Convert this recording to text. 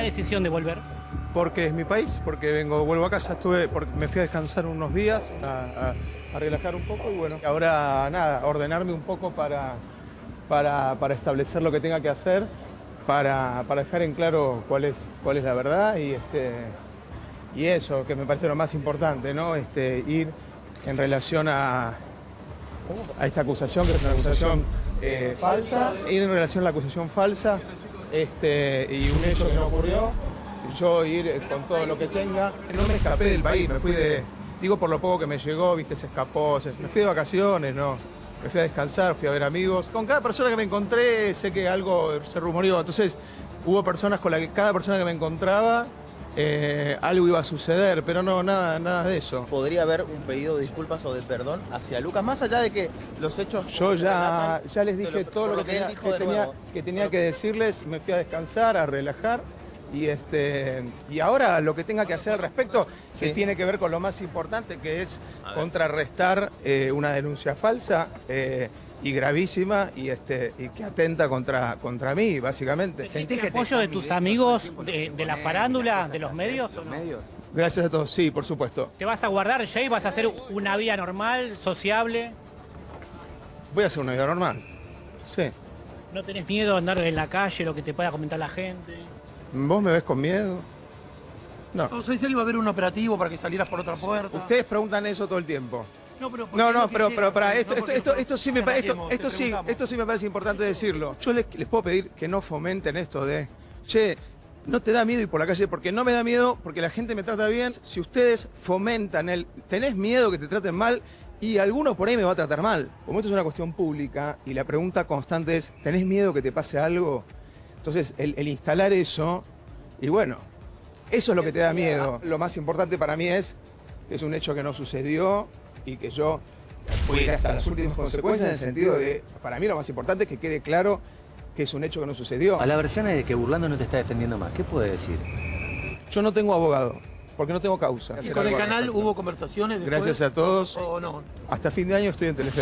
la decisión de volver? Porque es mi país, porque vengo, vuelvo a casa, estuve, me fui a descansar unos días, a, relajar un poco y bueno, ahora nada, ordenarme un poco para, para, para establecer lo que tenga que hacer, para, para dejar en claro cuál es, cuál es la verdad y, este, y eso, que me parece lo más importante, ¿no? Este, ir en relación a, a esta acusación, que es una acusación eh, falsa, ir en relación a la acusación falsa este, y un hecho que no ocurrió, yo ir eh, con todo lo que tenga. No me escapé del país, me fui de, digo por lo poco que me llegó, viste, se escapó, me fui de vacaciones, no. Me fui a descansar, fui a ver amigos. Con cada persona que me encontré, sé que algo se rumoreó. Entonces, hubo personas con las que cada persona que me encontraba, eh, algo iba a suceder, pero no, nada, nada de eso. ¿Podría haber un pedido de disculpas o de perdón hacia Lucas? Más allá de que los hechos... Yo ya, ya les dije lo- todo lo que, tenía, que tenía- que tenía que decirles, me fui a descansar, a relajar y este y ahora lo que tenga que hacer al respecto que tiene que ver con lo más importante que es contrarrestar eh, una denuncia falsa eh, y gravísima y este y que atenta contra contra mí básicamente. ¿Sentís apoyo de tus amigos de, de la farándula, de los medios? o no? Gracias a todos, sí, por supuesto. ¿Te vas a guardar, Jay? ¿Vas a hacer una vida normal, sociable? Voy a hacer una vida normal. Sí. ¿No tenés miedo a andar en la calle, lo que te pueda comentar la gente? ¿Vos me ves con miedo? No. No, se decía que iba a haber un operativo para que salieras por otra puerta. Ustedes preguntan eso todo el tiempo. No, pero No, pero, pero para esto, esto, esto, esto sí me parece, esto, esto te sí, esto sí me parece importante decirlo. Yo les, les puedo pedir que no fomenten esto de, che, no te da miedo ir por la calle, porque no me da miedo, porque la gente me trata bien. Si ustedes fomentan el, tenés miedo que te traten mal, y alguno por ahí me va a tratar mal. Como esto es una cuestión pública, y la pregunta constante es, ¿tenés miedo que te pase algo? Entonces, el, el instalar eso, y bueno, eso es lo que te da miedo. Lo más importante para mí es que es un hecho que no sucedió y que yo voy a ir hasta las últimas consecuencias en el sentido de, para mí lo más importante es que quede claro que es un hecho que no sucedió. A la versión es de que Burlando no te está defendiendo más. ¿Qué puede decir? Yo no tengo abogado, porque no tengo causa. ¿Y con el canal hubo conversaciones después? Gracias a todos. ¿O no? Hasta fin de año estoy en Telefe.